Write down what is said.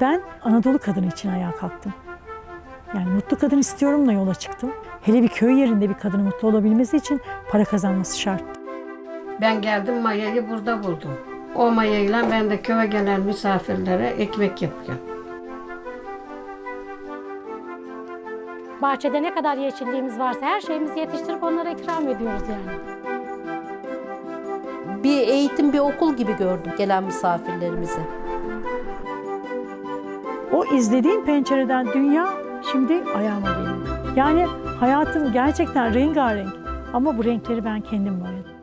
Ben Anadolu kadını için ayağa kalktım. Yani mutlu kadın istiyorumla yola çıktım. Hele bir köy yerinde bir kadının mutlu olabilmesi için para kazanması şart. Ben geldim mayayı burada buldum. O mayayla ben de köye gelen misafirlere ekmek yapıyorum. Bahçede ne kadar yeşilliğimiz varsa her şeyimizi yetiştirip onlara ikram ediyoruz yani. Bir eğitim, bir okul gibi gördüm gelen misafirlerimizi. O izlediğim pencereden dünya şimdi ayağıma geliyor. Yani hayatım gerçekten rengarenk ama bu renkleri ben kendim boyadım.